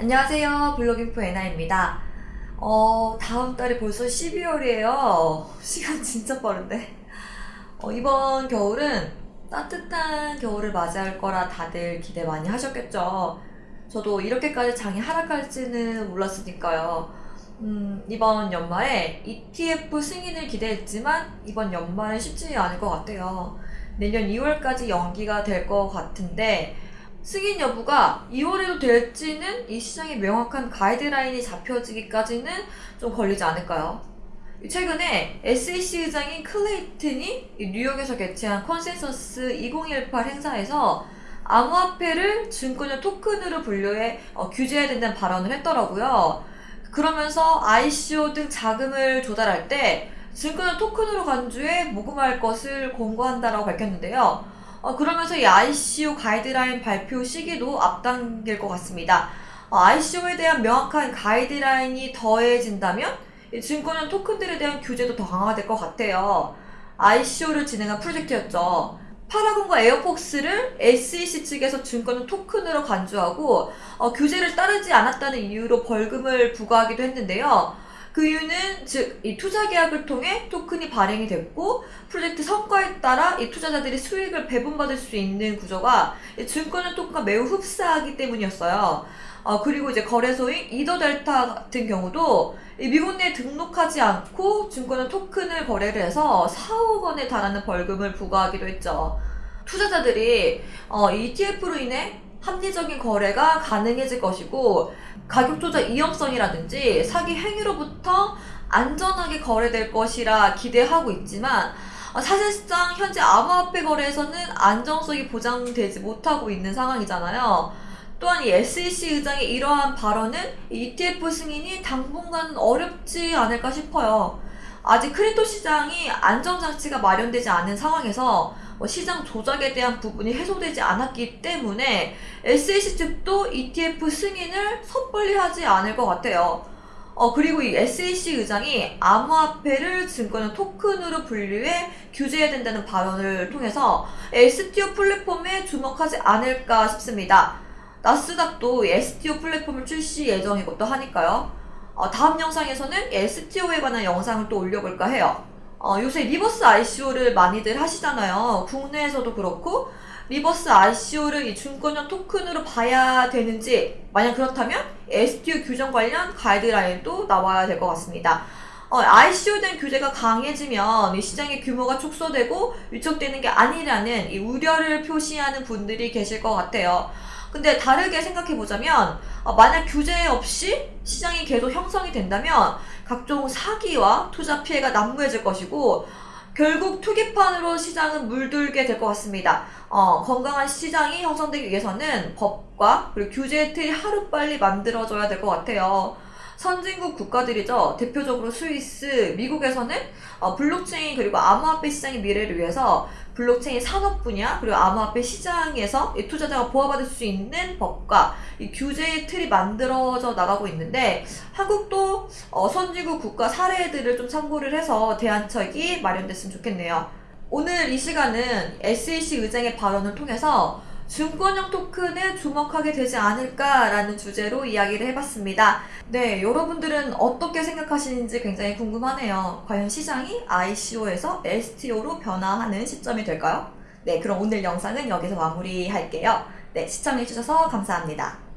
안녕하세요. 블로깅포 에나입니다. 어, 다음 달이 벌써 12월이에요. 시간 진짜 빠른데. 어, 이번 겨울은 따뜻한 겨울을 맞이할 거라 다들 기대 많이 하셨겠죠. 저도 이렇게까지 장이 하락할지는 몰랐으니까요. 음, 이번 연말에 ETF 승인을 기대했지만 이번 연말은 쉽지 않을 것 같아요. 내년 2월까지 연기가 될 것 같은데 승인 여부가 2월에도 될지는 이 시장의 명확한 가이드라인이 잡혀지기까지는 좀 걸리지 않을까요? 최근에 SEC 의장인 클레이튼이 뉴욕에서 개최한 컨센서스 2018 행사에서 암호화폐를 증권의 토큰으로 분류해 어, 규제해야 된다는 발언을 했더라고요. 그러면서 ICO 등 자금을 조달할 때 증권을 토큰으로 간주해 모금할 것을 권고한다라고 밝혔는데요. 어, 그러면서 이 ICO 가이드라인 발표 시기도 앞당길 것 같습니다. 어, ICO에 대한 명확한 가이드라인이 더해진다면 증권은 토큰들에 대한 규제도 더 강화될 것 같아요. ICO를 진행한 프로젝트였죠. 파라곤과 에어폭스를 SEC 측에서 증권은 토큰으로 간주하고 어, 규제를 따르지 않았다는 이유로 벌금을 부과하기도 했는데요. 그 이유는 즉 이 투자 계약을 통해 토큰이 발행이 됐고 프로젝트 성과에 따라 이 투자자들이 수익을 배분받을 수 있는 구조가 증권의 토큰과 매우 흡사하기 때문이었어요. 어, 그리고 이제 거래소인 이더델타 같은 경우도 미국 내에 등록하지 않고 증권의 토큰을 거래를 해서 4억 원에 달하는 벌금을 부과하기도 했죠. 투자자들이 어, ETF로 인해 합리적인 거래가 가능해질 것이고 가격 조작 위험성이라든지 사기 행위로부터 안전하게 거래될 것이라 기대하고 있지만 어, 사실상 현재 암호화폐 거래에서는 안정성이 보장되지 못하고 있는 상황이잖아요. 또한 이 SEC 의장의 이러한 발언은 ETF 승인이 당분간 어렵지 않을까 싶어요. 아직 crypto 시장이 안전장치가 마련되지 않은 상황에서 뭐 시장 조작에 대한 부분이 해소되지 않았기 때문에 SEC 측도 ETF 승인을 섣불리 하지 않을 것 같아요. 어, 그리고 이 SEC 의장이 암호화폐를 증권의 토큰으로 분류해 규제해야 된다는 발언을 통해서 STO 플랫폼에 주목하지 않을까 싶습니다. 나스닥도 STO 플랫폼을 출시 예정이고 또 하니까요. 어, 다음 영상에서는 STO에 관한 영상을 또 올려볼까 해요. 어, 요새 reverse ICO를 많이들 하시잖아요. 국내에서도 그렇고 reverse ICO를 이 증권형 토큰으로 봐야 되는지 만약 그렇다면 STO 규정 관련 가이드라인도 나와야 될 것 같습니다. 어, ICO에 대한 규제가 강해지면 이 시장의 규모가 축소되고 위축되는 게 아니라는 이 우려를 표시하는 분들이 계실 것 같아요. 근데 다르게 생각해 보자면 어, 만약 규제 없이 시장이 계속 형성이 된다면 각종 사기와 투자 피해가 난무해질 것이고 결국 투기판으로 시장은 물들게 될 것 같습니다. 어, 건강한 시장이 형성되기 위해서는 법과 그리고 규제 틀이 하루빨리 만들어져야 될 것 같아요. 선진국 국가들이죠. 대표적으로 스위스, 미국에서는 어, 블록체인 그리고 암호화폐 시장의 미래를 위해서 블록체인 산업 분야 그리고 암호화폐 시장에서 투자자가 보호받을 수 있는 법과 규제의 틀이 만들어져 나가고 있는데 한국도 어, 선진국 국가 사례들을 좀 참고를 해서 대안책이 마련됐으면 좋겠네요. 오늘 이 시간은 SEC 의장의 발언을 통해서 증권형 토큰에 주목하게 되지 않을까라는 주제로 이야기를 해봤습니다. 네, 여러분들은 어떻게 생각하시는지 굉장히 궁금하네요. 과연 시장이 ICO에서 STO로 변화하는 시점이 될까요? 네, 그럼 오늘 영상은 여기서 마무리할게요. 네, 시청해주셔서 감사합니다.